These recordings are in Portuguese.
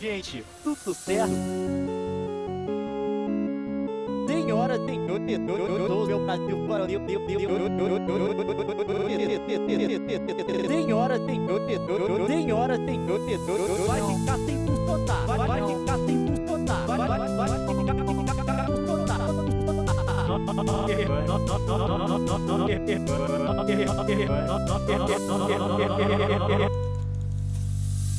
Gente, tudo certo? Senhora, senhor, meu Brasil, Deus, Senhora, senhor, senhora, senhor, vai ficar sem funcionar, vai, ficar sem funcionar, vai, vai, vai, vai ficar,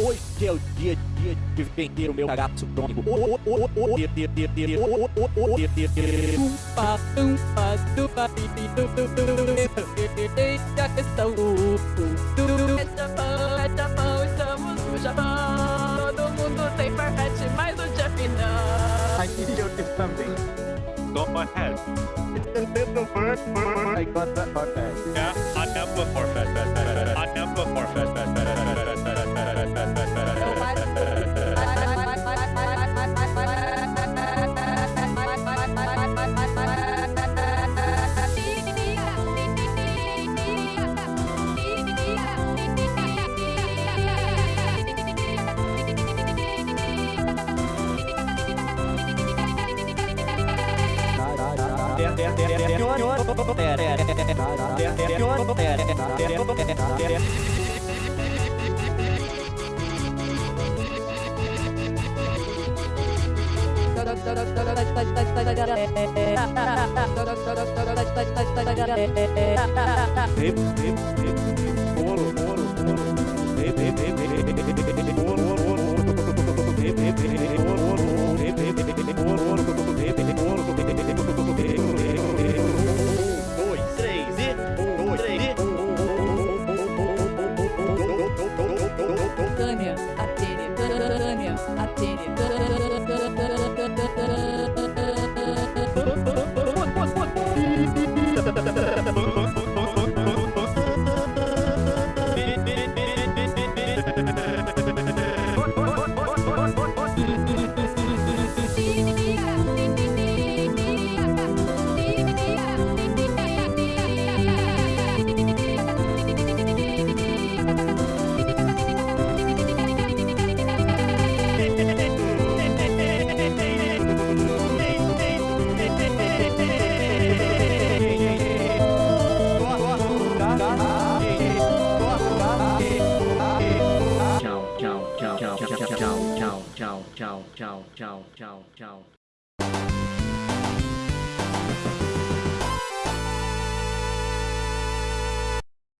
Hoje é o dia, dia de vender o meu cagaço crônico. Umpa, umpa, dupa, pipi, du, du, du, Eita questão É Japão, é Japão, estamos no Japão Todo mundo tem farfete, mas o Jeff I need you to something. Go ahead. It's a little bird. I got that bird. Yeah, I have a forfeit. Hip, hip, hip. chao, chao, chao, chao, chao.